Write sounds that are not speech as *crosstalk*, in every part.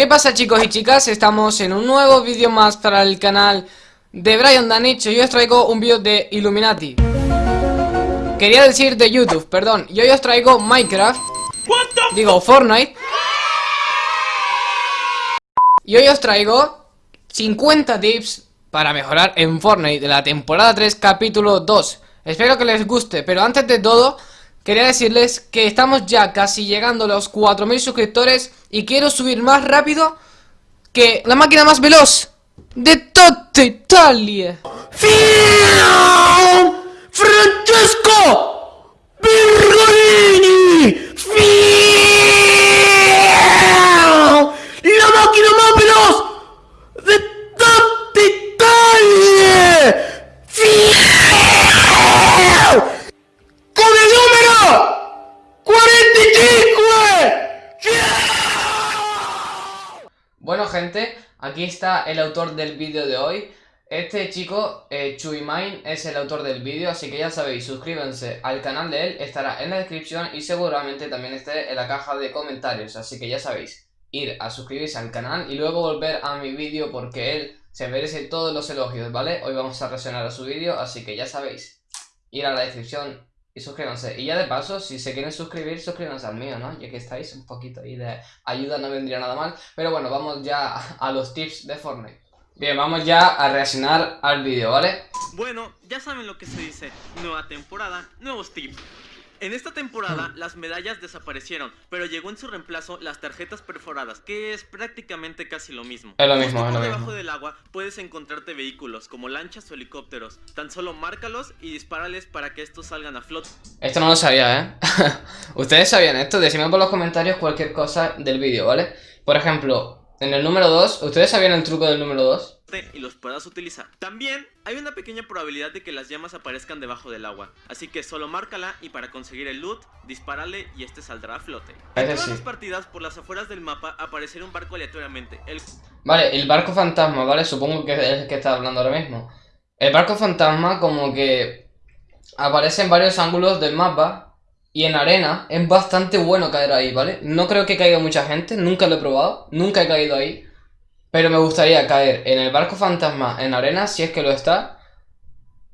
¿Qué pasa chicos y chicas? Estamos en un nuevo vídeo más para el canal de Brian Danicho y hoy os traigo un vídeo de Illuminati. Quería decir de YouTube, perdón. Y hoy os traigo Minecraft. Digo Fortnite. Y hoy os traigo 50 tips para mejorar en Fortnite de la temporada 3 capítulo 2 Espero que les guste, pero antes de todo Quería decirles que estamos ya casi llegando a los 4.000 suscriptores y quiero subir más rápido que la máquina más veloz de toda Italia. ¡Francesco! gente, aquí está el autor del vídeo de hoy Este chico, eh, Chuimain, es el autor del vídeo Así que ya sabéis, suscríbanse al canal de él Estará en la descripción y seguramente también esté en la caja de comentarios Así que ya sabéis, ir a suscribirse al canal y luego volver a mi vídeo Porque él se merece todos los elogios, ¿vale? Hoy vamos a reaccionar a su vídeo, así que ya sabéis Ir a la descripción y suscríbanse. Y ya de paso, si se quieren suscribir, suscríbanse al mío, ¿no? Ya que estáis un poquito ahí de ayuda, no vendría nada mal. Pero bueno, vamos ya a los tips de Fortnite. Bien, vamos ya a reaccionar al vídeo, ¿vale? Bueno, ya saben lo que se dice. Nueva temporada, nuevos tips. En esta temporada las medallas desaparecieron, pero llegó en su reemplazo las tarjetas perforadas, que es prácticamente casi lo mismo. Es lo mismo, es lo debajo del agua puedes encontrarte vehículos como lanchas o helicópteros. Tan solo márcalos y dispárales para que estos salgan a flote. Esto no lo sabía, ¿eh? *laughs* Ustedes sabían esto, decime por los comentarios cualquier cosa del vídeo, ¿vale? Por ejemplo, en el número 2, ¿ustedes sabían el truco del número 2? Y los puedas utilizar. También hay una pequeña probabilidad de que las llamas aparezcan debajo del agua, así que solo márcala y para conseguir el loot, dispárale y este saldrá a flote. En todas las partidas por las afueras del mapa aparecerá un barco aleatoriamente. El... Vale, el barco fantasma, ¿vale? Supongo que es el que está hablando ahora mismo. El barco fantasma como que aparece en varios ángulos del mapa y en arena es bastante bueno caer ahí, ¿vale? No creo que caiga mucha gente, nunca lo he probado, nunca he caído ahí. Pero me gustaría caer en el barco fantasma en arena, si es que lo está.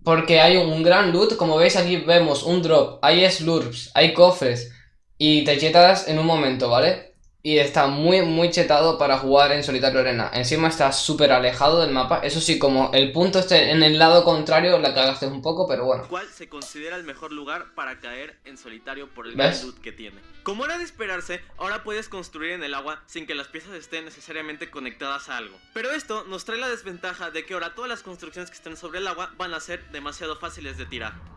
Porque hay un gran loot, como veis aquí vemos un drop, hay slurps, hay cofres y te chetas en un momento, ¿vale? Y está muy, muy chetado para jugar en solitario arena. Encima está súper alejado del mapa. Eso sí, como el punto esté en el lado contrario, la cagaste un poco, pero bueno. ¿Cuál se considera el mejor lugar para caer en solitario por el loot que tiene? Como era de esperarse, ahora puedes construir en el agua sin que las piezas estén necesariamente conectadas a algo. Pero esto nos trae la desventaja de que ahora todas las construcciones que estén sobre el agua van a ser demasiado fáciles de tirar.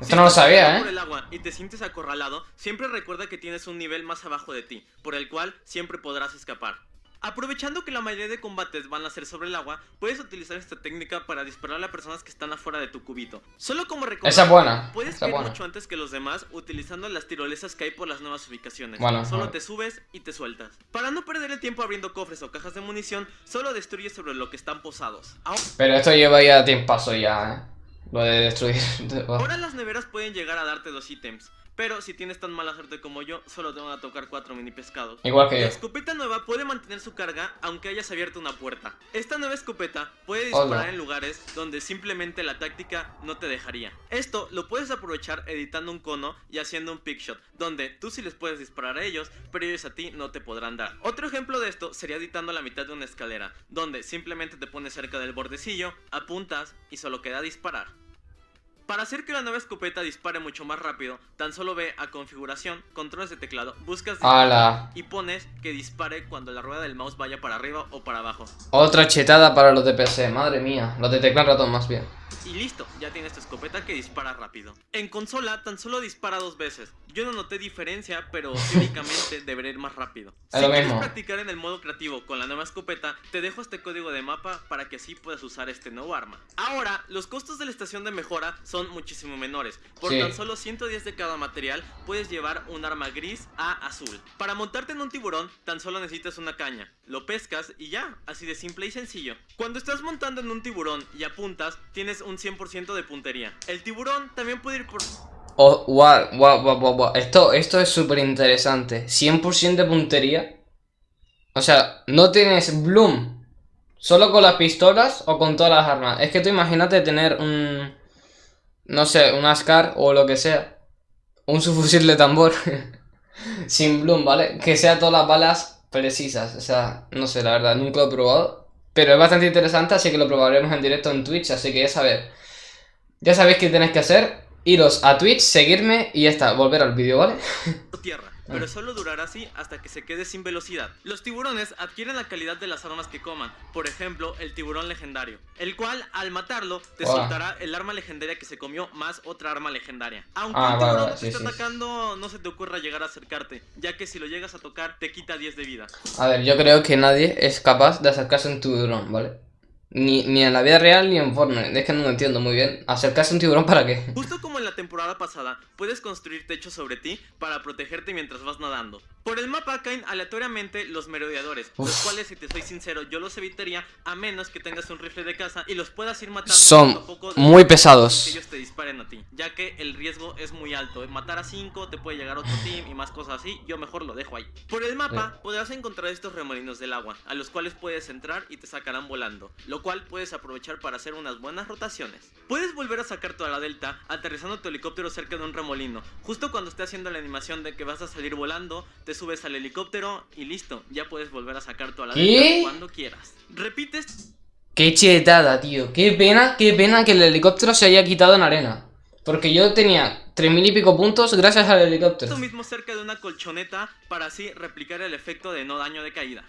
Esto no lo sabía, ¿eh? por el agua y te sientes acorralado, siempre recuerda que tienes un nivel más abajo de ti, por el cual siempre podrás escapar. Aprovechando que la mayoría de combates van a ser sobre el agua, puedes utilizar esta técnica para disparar a personas que están afuera de tu cubito. Solo como Esa es buena. Puedes Esa caer mucho antes que los demás utilizando las tirolesas que hay por las nuevas ubicaciones. Bueno, solo te subes y te sueltas. Para no perder el tiempo abriendo cofres o cajas de munición, solo destruyes sobre lo que están posados. Pero esto lleva ya paso ya, ¿eh? *laughs* Ahora las neveras pueden llegar a darte dos ítems. Pero si tienes tan mala suerte como yo, solo te van a tocar cuatro mini pescados. Igual que yo. La escopeta nueva puede mantener su carga aunque hayas abierto una puerta. Esta nueva escopeta puede disparar en lugares donde simplemente la táctica no te dejaría. Esto lo puedes aprovechar editando un cono y haciendo un pickshot, donde tú sí les puedes disparar a ellos, pero ellos a ti no te podrán dar. Otro ejemplo de esto sería editando la mitad de una escalera, donde simplemente te pones cerca del bordecillo, apuntas y solo queda disparar. Para hacer que la nueva escopeta dispare mucho más rápido, tan solo ve a configuración, controles de teclado, buscas y pones que dispare cuando la rueda del mouse vaya para arriba o para abajo. Otra chetada para los de PC, madre mía, los de teclado ratón más bien. Y listo, ya tienes tu escopeta que dispara rápido. En consola tan solo dispara dos veces. Yo no noté diferencia, pero *laughs* teóricamente debería ir más rápido. si quieres practicar en el modo creativo con la nueva escopeta, te dejo este código de mapa para que así puedas usar este nuevo arma. Ahora, los costos de la estación de mejora son muchísimo menores. Por tan solo 110 de cada material, puedes llevar un arma gris a azul. Para montarte en un tiburón, tan solo necesitas una caña. Lo pescas y ya, así de simple y sencillo. Cuando estás montando en un tiburón y apuntas, tienes un 100% de puntería. El tiburón también puede ir por... Wow, wow, wow, wow, Esto, esto es súper interesante. 100% de puntería. O sea, no tienes Bloom solo con las pistolas o con todas las armas. Es que tú imagínate tener un... No sé, un Ascar o lo que sea. Un subfusil de tambor. *laughs* sin Bloom, ¿vale? Que sea todas las balas precisas. O sea, no sé, la verdad, nunca lo he probado. Pero es bastante interesante, así que lo probaremos en directo en Twitch. Así que ya sabéis. Ya sabéis qué tenéis que hacer. Iros a Twitch, seguirme y ya está, volver al vídeo, ¿vale? Tierra pero solo durará así hasta que se quede sin velocidad. Los tiburones adquieren la calidad de las armas que coman, por ejemplo, el tiburón legendario, el cual al matarlo te soltará el arma legendaria que se comió más otra arma legendaria. Aunque ah, el tiburón te está atacando, no se te ocurra llegar a acercarte, ya que si lo llegas a tocar te quita 10 de vida. A ver, yo creo que nadie es capaz de acercarse a un tiburón, ¿vale? Ni, ni, en la vida real ni en Fortnite. Es que no lo entiendo muy bien. ¿Acercarse a un tiburón para qué? Justo como la temporada pasada, puedes construir techos sobre ti para protegerte mientras vas nadando. Por el mapa caen aleatoriamente los merodeadores, los cuales, si te soy sincero, yo los evitaría a menos que tengas un rifle de caza y los puedas ir matando Son poco a poco muy pesados. Que ellos te disparen a ti, ya que el riesgo es muy alto. Matar a 5 te puede llegar otro team y más cosas así. Yo mejor lo dejo ahí. Por el mapa podrás encontrar estos remolinos del agua, a los cuales puedes entrar y te sacarán volando cual puedes aprovechar para hacer unas buenas rotaciones. Puedes volver a sacar toda la delta aterrizando tu helicóptero cerca de un remolino. Justo cuando esté haciendo la animación de que vas a salir volando, te subes al helicóptero y listo, ya puedes volver a sacar toda la delta cuando quieras. Repites... Qué chetada, tío. Qué pena, qué pena que el helicóptero se haya quitado en arena. Porque yo tenía tres mil y pico puntos gracias al helicóptero. Esto mismo cerca de una colchoneta para así replicar el efecto de no daño de caída.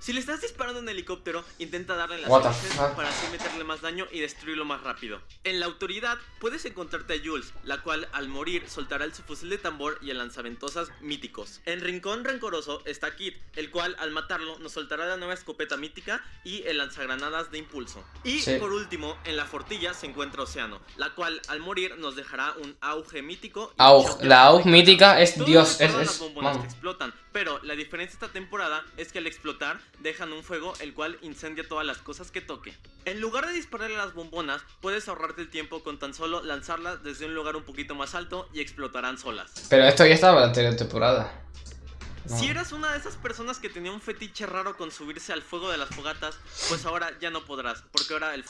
Si le estás disparando un helicóptero, intenta darle las veces para así meterle más daño y destruirlo más rápido. En la autoridad puedes encontrarte a Jules, la cual al morir soltará el fusil de tambor y el lanzaventosas míticos. En Rincón Rencoroso está Kit, el cual al matarlo nos soltará la nueva escopeta mítica y el lanzagranadas de impulso. Y por último, en la fortilla se encuentra Océano, la cual al morir nos dejará un auge mítico. la auge mítica es Dios, es, es, que explotan, pero la diferencia esta temporada es que al explotar dejan un fuego el cual incendia todas las cosas que toque. En lugar de dispararle a las bombonas, puedes ahorrarte el tiempo con tan solo lanzarlas desde un lugar un poquito más alto y explotarán solas. Pero esto ya estaba en la anterior temporada. Si eras una de esas personas que tenía un fetiche raro con subirse al fuego de las fogatas, pues ahora ya no podrás, porque ahora el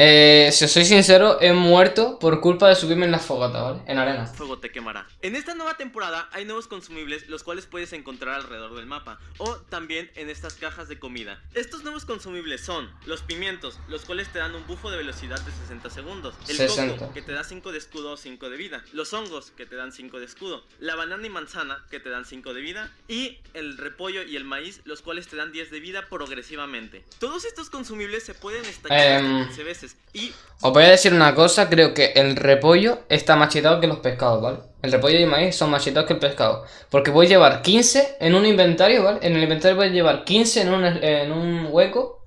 eh, si os soy sincero, he muerto por culpa de subirme en la fogata, ¿vale? En arena. Fuego te quemará. En esta nueva temporada hay nuevos consumibles, los cuales puedes encontrar alrededor del mapa, o también en estas cajas de comida. Estos nuevos consumibles son los pimientos, los cuales te dan un bufo de velocidad de 60 segundos. El coco, que te da 5 de escudo o 5 de vida. Los hongos, que te dan 5 de escudo. La banana y manzana, que te dan 5 de vida. Y el repollo y el maíz, los cuales te dan 10 de vida progresivamente. Todos estos consumibles se pueden estallar 15 em, veces y... Os voy a decir una cosa, creo que el repollo está más chetado que los pescados, ¿vale? El repollo y el maíz son más chetados que el pescado. Porque voy a llevar 15 en un inventario, ¿vale? En el inventario voy a llevar 15 en un, en un hueco.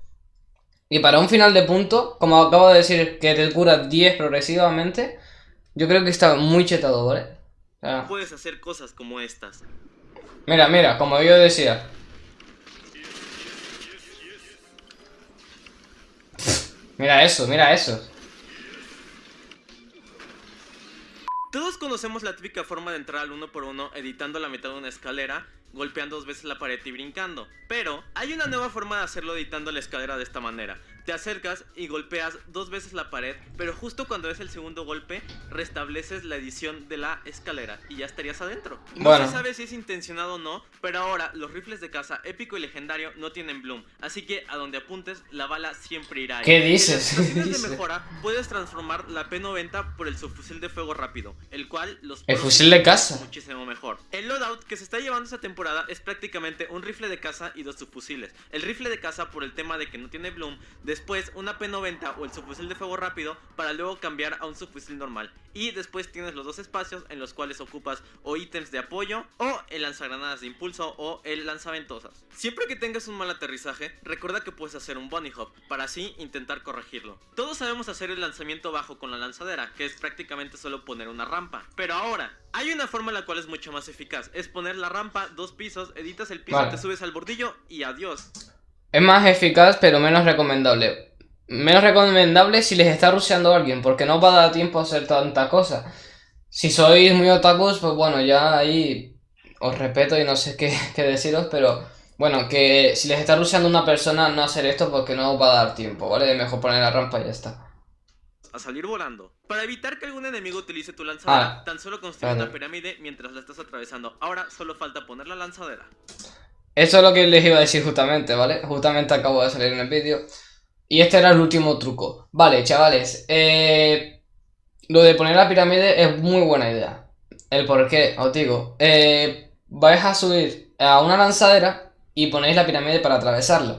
Y para un final de punto, como acabo de decir, que te cura 10 progresivamente, yo creo que está muy chetado, ¿vale? Puedes hacer cosas como estas. Mira, mira, como yo decía, Mira eso, mira eso. Todos conocemos la típica forma de entrar al uno por uno editando la mitad de una escalera, golpeando dos veces la pared y brincando. Pero hay una nueva forma de hacerlo editando la escalera de esta manera. Te acercas y golpeas dos veces la pared, pero justo cuando es el segundo golpe, restableces la edición de la escalera y ya estarías adentro. No se sabe si es intencionado o no, pero ahora los rifles de caza épico y legendario no tienen bloom, así que a donde apuntes, la bala siempre irá ahí. ¿Qué dices? En de mejora, puedes transformar la P90 por el subfusil de fuego rápido, el cual los... El fusil de caza. Muchísimo mejor. El loadout que se está llevando esta temporada es prácticamente un rifle de caza y dos subfusiles. El rifle de caza por el tema de que no tiene bloom, después una P90 o el subfusil de fuego rápido para luego cambiar a un subfusil normal. Y después tienes los dos espacios en los cuales ocupas o ítems de apoyo o el lanzagranadas de impulso o el lanzaventosas. Siempre que tengas un mal aterrizaje, recuerda que puedes hacer un bunny hop para así intentar corregirlo. Todos sabemos hacer el lanzamiento bajo con la lanzadera, que es prácticamente solo poner una rampa. Pero ahora, hay una forma en la cual es mucho más eficaz, es poner la rampa dos pisos, editas el piso, te subes al bordillo y adiós. Es más eficaz pero menos recomendable. Menos recomendable si les está rusheando a alguien, porque no va a dar tiempo a hacer tanta cosa. Si sois muy otakus, pues bueno, ya ahí os respeto y no sé qué, *laughs* deciros, pero Bueno, que si les está rusheando una persona, no hacer esto porque no va a dar tiempo, ¿vale? Mejor poner la rampa y ya está. A salir volando. Para evitar que algún enemigo utilice tu lanzadera, ah, tan solo construye una pirámide mientras la estás atravesando. Ahora solo falta poner la lanzadera. Eso es lo que les iba a decir justamente, ¿vale? Justamente acabo de salir en el vídeo. Y este era el último truco. Vale, chavales. Eh, lo de poner la pirámide es muy buena idea. El por qué, os digo. Eh, vais a subir a una lanzadera y ponéis la pirámide para atravesarla.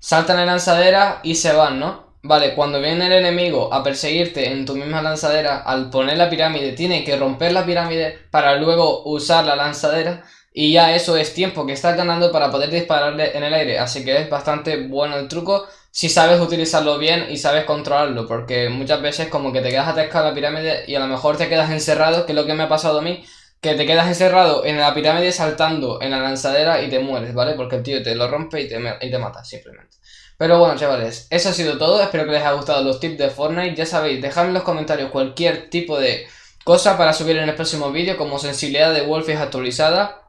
Saltan la lanzadera y se van, ¿no? Vale, cuando viene el enemigo a perseguirte en tu misma lanzadera, al poner la pirámide, tiene que romper la pirámide para luego usar la lanzadera. Y ya eso es tiempo que estás ganando para poder dispararle en el aire. Así que es bastante bueno el truco si sabes utilizarlo bien y sabes controlarlo. Porque muchas veces como que te quedas atascado en la pirámide y a lo mejor te quedas encerrado, que es lo que me ha pasado a mí. Que te quedas encerrado en la pirámide saltando en la lanzadera y te mueres, ¿vale? Porque el tío te lo rompe y te, y te mata, simplemente. Pero bueno, chavales, eso ha sido todo. Espero que les haya gustado los tips de Fortnite. Ya sabéis, dejadme en los comentarios cualquier tipo de cosa para subir en el próximo vídeo, como sensibilidad de Wolfies actualizada,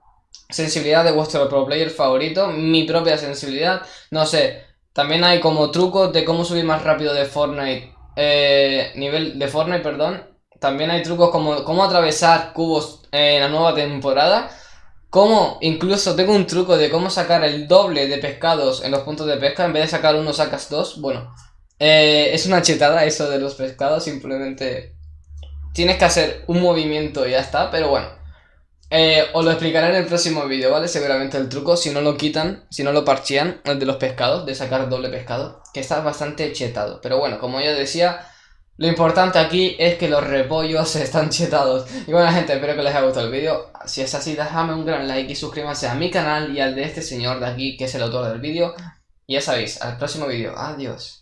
sensibilidad de vuestro pro player favorito, mi propia sensibilidad, no sé. También hay como trucos de cómo subir más rápido de Fortnite, eh, nivel de Fortnite, perdón. También hay trucos como cómo atravesar cubos en la nueva temporada. Como incluso tengo un truco de cómo sacar el doble de pescados en los puntos de pesca. En vez de sacar uno sacas dos. Bueno, eh, es una chetada eso de los pescados. Simplemente tienes que hacer un movimiento y ya está. Pero bueno, eh, os lo explicaré en el próximo vídeo, ¿vale? Seguramente el truco, si no lo quitan, si no lo parchean, el de los pescados, de sacar doble pescado. Que está bastante chetado. Pero bueno, como yo decía... Lo importante aquí es que los repollos *laughs* están chetados. Y bueno gente, espero que les haya gustado el vídeo. Si es así, dejadme un gran like y suscríbanse a mi canal y al de este señor de aquí, que es el autor del vídeo. Y ya sabéis, al próximo vídeo. Adiós.